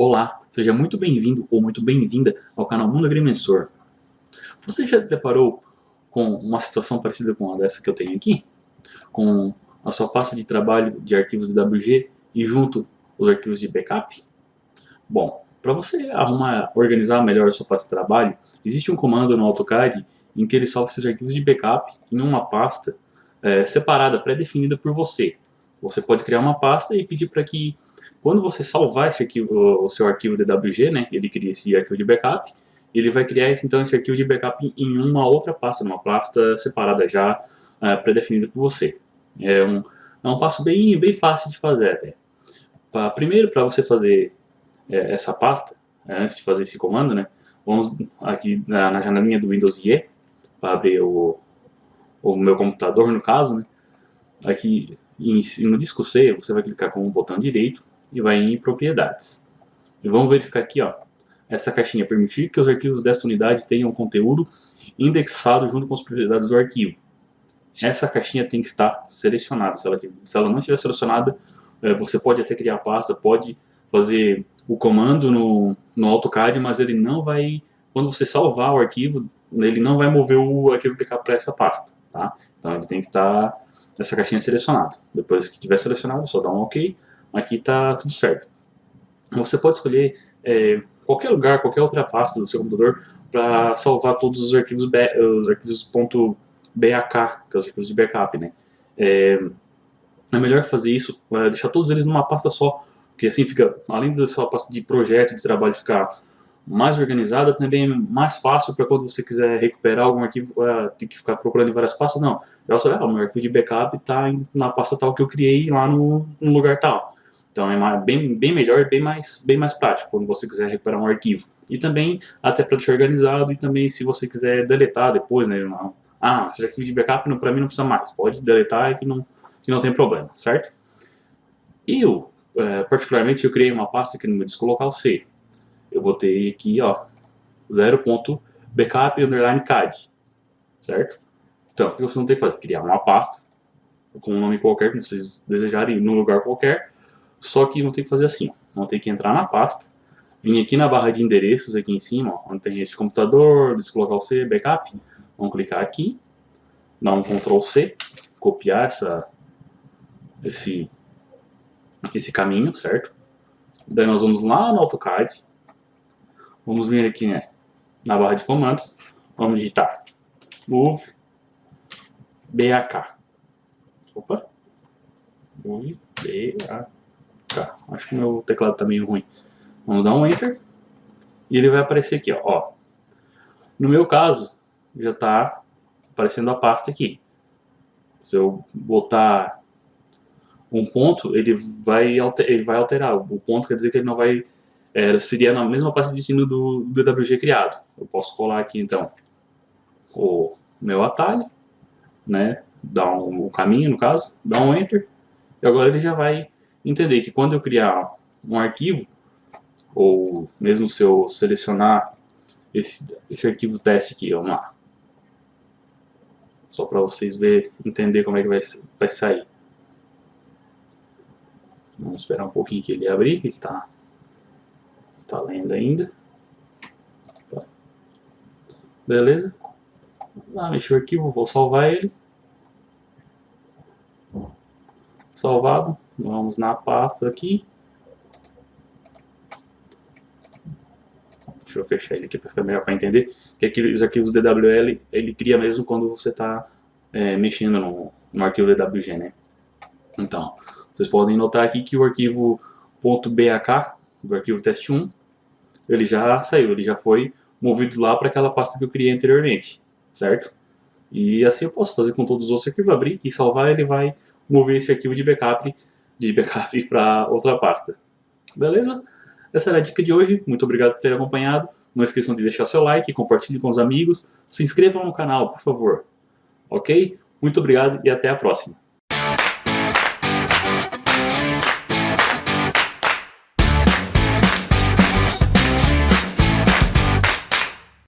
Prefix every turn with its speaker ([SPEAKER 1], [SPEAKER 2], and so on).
[SPEAKER 1] Olá, seja muito bem-vindo ou muito bem-vinda ao canal Mundo Agrimensor. Você já deparou com uma situação parecida com a dessa que eu tenho aqui? Com a sua pasta de trabalho de arquivos DWG e junto os arquivos de backup? Bom, para você arrumar, organizar melhor a sua pasta de trabalho, existe um comando no AutoCAD em que ele salva esses arquivos de backup em uma pasta é, separada, pré-definida por você. Você pode criar uma pasta e pedir para que quando você salvar esse arquivo, o seu arquivo DWG, né, ele cria esse arquivo de backup, ele vai criar então esse arquivo de backup em uma outra pasta, numa pasta separada já uh, pré-definida por você. É um, é um passo bem, bem fácil de fazer até. Pra, primeiro, para você fazer é, essa pasta, é, antes de fazer esse comando, né, vamos aqui na, na janelinha do Windows IE, para abrir o, o meu computador no caso, né, aqui no disco C, você vai clicar com o botão direito e vai em propriedades. E vamos verificar aqui, ó, essa caixinha permitir que os arquivos desta unidade tenham conteúdo indexado junto com as propriedades do arquivo. Essa caixinha tem que estar selecionada. Se ela, se ela não estiver selecionada, é, você pode até criar a pasta, pode fazer o comando no, no AutoCAD, mas ele não vai, quando você salvar o arquivo, ele não vai mover o arquivo backup para essa pasta. Tá? Então ele tem que estar essa caixinha selecionada. Depois que tiver selecionado, só dá um OK aqui está tudo certo. Você pode escolher é, qualquer lugar, qualquer outra pasta do seu computador para salvar todos os arquivos, os arquivos .bak, que são os arquivos de backup, né? É, é melhor fazer isso, é, deixar todos eles numa pasta só, porque assim fica, além da sua pasta de projeto, de trabalho ficar mais organizada, também é mais fácil para quando você quiser recuperar algum arquivo, uh, ter que ficar procurando em várias pastas, não. Já sabe, ah, o meu arquivo de backup está na pasta tal que eu criei lá no, no lugar tal. Então é bem, bem melhor, bem mais, bem mais prático quando você quiser recuperar um arquivo. E também até para deixar organizado e também se você quiser deletar depois, né? Ah, esse arquivo de backup para mim não precisa mais. Pode deletar que não, que não tem problema, certo? Eu, é, particularmente, eu criei uma pasta aqui no meu disco local C. Eu botei aqui, ó, 0.backup underline CAD, certo? Então, o que você não tem que fazer? Criar uma pasta com um nome qualquer que vocês desejarem, num lugar qualquer, só que vão ter que fazer assim, vão ter que entrar na pasta, vir aqui na barra de endereços aqui em cima, ó, onde tem este computador, disco local C, backup, vamos clicar aqui, dar um Ctrl C, copiar essa, esse, esse caminho, certo? Daí nós vamos lá no AutoCAD, vamos vir aqui né, na barra de comandos, vamos digitar move BAK. Opa, move BAK. Tá, acho que meu teclado tá meio ruim. Vamos dar um Enter. E ele vai aparecer aqui, ó. No meu caso, já está aparecendo a pasta aqui. Se eu botar um ponto, ele vai, alter, ele vai alterar. O ponto quer dizer que ele não vai... É, seria na mesma pasta de ensino do, do DWG criado. Eu posso colar aqui, então, o meu atalho, né? Dar um, um caminho, no caso, dar um Enter. E agora ele já vai entender que quando eu criar um arquivo, ou mesmo se eu selecionar esse, esse arquivo teste aqui, vamos lá. Só para vocês ver, entender como é que vai, vai sair. Vamos esperar um pouquinho que ele abrir, ele está tá lendo ainda. Beleza? Vamos mexer o arquivo, vou salvar ele. Salvado. Vamos na pasta aqui. Deixa eu fechar ele aqui para ficar melhor para entender. Que aqueles arquivos DWL ele cria mesmo quando você está é, mexendo no, no arquivo DWG, né? Então, vocês podem notar aqui que o arquivo .bak, do arquivo teste1, ele já saiu, ele já foi movido lá para aquela pasta que eu criei anteriormente, certo? E assim eu posso fazer com todos os outros arquivos, abrir e salvar, ele vai mover esse arquivo de backup de backup para outra pasta. Beleza? Essa era a dica de hoje. Muito obrigado por ter acompanhado. Não esqueçam de deixar seu like, compartilhe com os amigos. Se inscrevam no canal, por favor. Ok? Muito obrigado e até a próxima.